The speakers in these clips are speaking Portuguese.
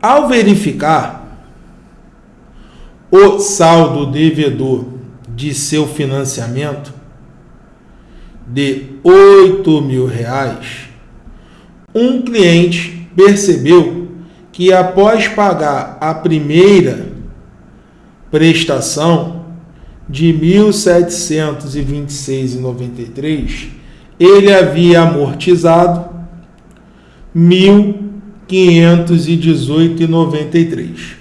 Ao verificar o saldo devedor de seu financiamento de 8 mil reais, um cliente percebeu que após pagar a primeira prestação de R$ 1.726,93, ele havia amortizado R$ 1.518,93.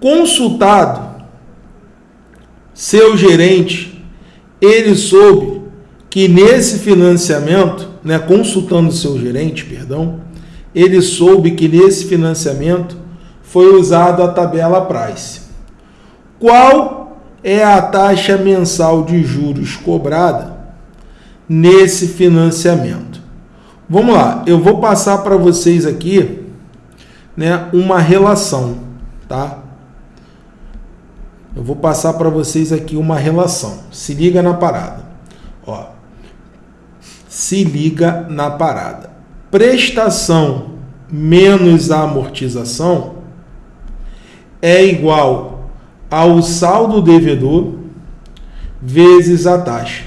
Consultado seu gerente, ele soube que nesse financiamento, né, consultando seu gerente, perdão, ele soube que nesse financiamento foi usado a tabela Price. Qual é a taxa mensal de juros cobrada nesse financiamento? Vamos lá, eu vou passar para vocês aqui né, uma relação, tá? Eu vou passar para vocês aqui uma relação. Se liga na parada. Ó, se liga na parada. Prestação menos a amortização é igual ao saldo devedor vezes a taxa.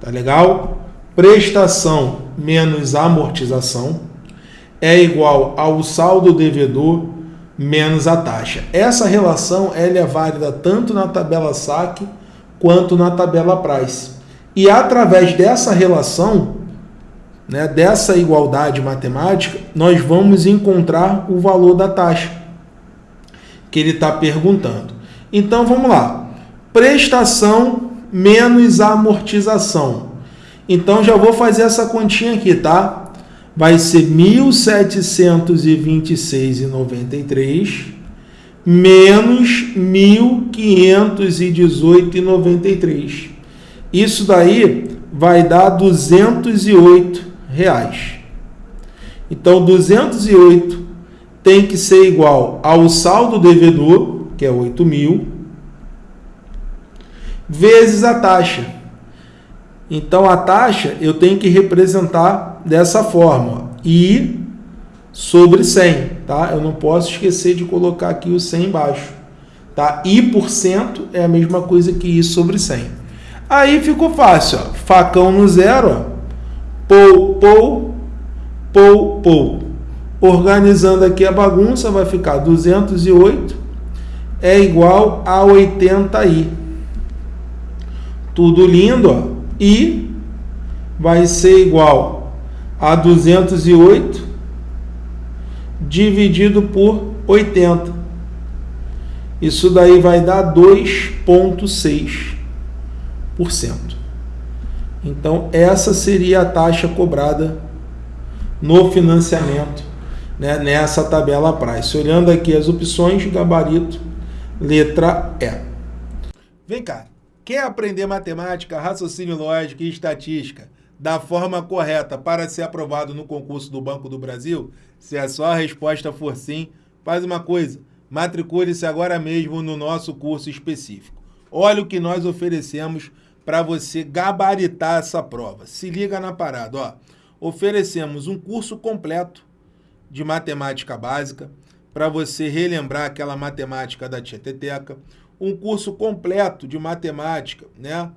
Tá legal? Prestação menos amortização é igual ao saldo devedor menos a taxa. Essa relação ela é válida tanto na tabela saque quanto na tabela price. E através dessa relação, né, dessa igualdade matemática, nós vamos encontrar o valor da taxa que ele está perguntando. Então vamos lá. Prestação menos amortização. Então já vou fazer essa continha aqui, tá? vai ser 1.726,93 menos 1.518,93. Isso daí vai dar 208 reais. Então, 208 tem que ser igual ao saldo devedor, que é 8 mil, vezes a taxa. Então, a taxa eu tenho que representar dessa forma. I sobre 100, tá? Eu não posso esquecer de colocar aqui o 100 embaixo, tá? I por cento é a mesma coisa que I sobre 100. Aí ficou fácil, ó. Facão no zero, ó. Pou, pou, pou, pou. Organizando aqui a bagunça, vai ficar 208 é igual a 80i. Tudo lindo, ó. I vai ser igual a 208 dividido por 80. Isso daí vai dar 2,6%. Então, essa seria a taxa cobrada no financiamento né, nessa tabela price. Olhando aqui as opções, gabarito, letra E. Vem cá, quer aprender matemática, raciocínio lógico e estatística? da forma correta para ser aprovado no concurso do Banco do Brasil? Se a sua resposta for sim, faz uma coisa, matricule-se agora mesmo no nosso curso específico. Olha o que nós oferecemos para você gabaritar essa prova. Se liga na parada, ó. Oferecemos um curso completo de matemática básica para você relembrar aquela matemática da Tieteteca, um curso completo de matemática, né?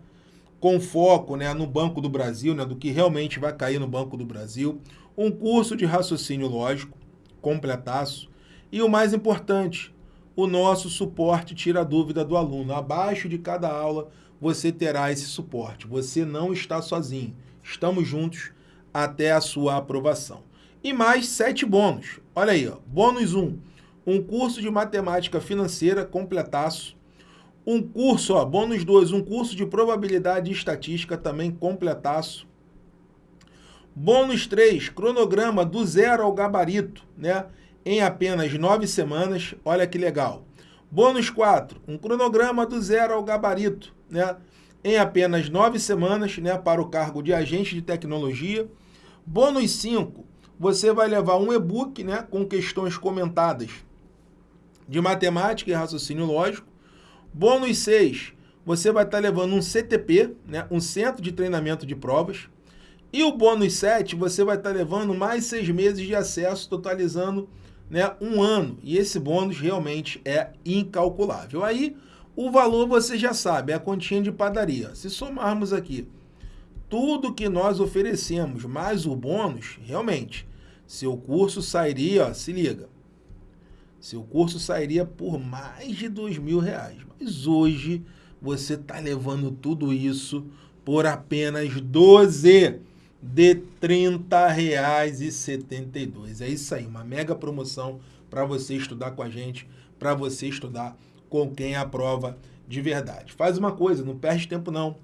com foco né, no Banco do Brasil, né, do que realmente vai cair no Banco do Brasil, um curso de raciocínio lógico, completaço, e o mais importante, o nosso suporte tira a dúvida do aluno. Abaixo de cada aula você terá esse suporte. Você não está sozinho. Estamos juntos até a sua aprovação. E mais sete bônus. Olha aí, ó. bônus 1. Um, um curso de matemática financeira completaço um curso, ó, bônus 2, um curso de probabilidade e estatística também completaço. Bônus 3, cronograma do zero ao gabarito, né? Em apenas nove semanas, olha que legal. Bônus 4, um cronograma do zero ao gabarito, né? Em apenas nove semanas, né? Para o cargo de agente de tecnologia. Bônus 5, você vai levar um e-book, né? Com questões comentadas de matemática e raciocínio lógico. Bônus 6, você vai estar tá levando um CTP, né, um Centro de Treinamento de Provas. E o bônus 7, você vai estar tá levando mais seis meses de acesso, totalizando né, um ano. E esse bônus realmente é incalculável. Aí, o valor você já sabe, é a continha de padaria. Se somarmos aqui tudo que nós oferecemos, mais o bônus, realmente, seu curso sairia, ó, se liga, seu curso sairia por mais de dois mil reais. Mas hoje você está levando tudo isso por apenas 12 de R$ 30,72. É isso aí, uma mega promoção para você estudar com a gente, para você estudar com quem aprova de verdade. Faz uma coisa, não perde tempo não.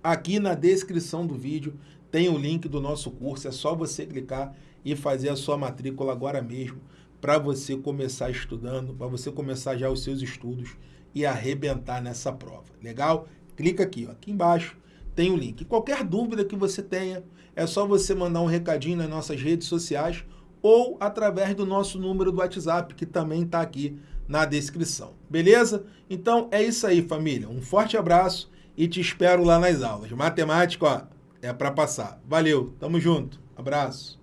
Aqui na descrição do vídeo tem o link do nosso curso, é só você clicar e fazer a sua matrícula agora mesmo para você começar estudando, para você começar já os seus estudos e arrebentar nessa prova. Legal? Clica aqui, ó, aqui embaixo tem o link. Qualquer dúvida que você tenha, é só você mandar um recadinho nas nossas redes sociais ou através do nosso número do WhatsApp, que também está aqui na descrição. Beleza? Então é isso aí, família. Um forte abraço e te espero lá nas aulas. Matemática, ó, é para passar. Valeu, tamo junto. Abraço.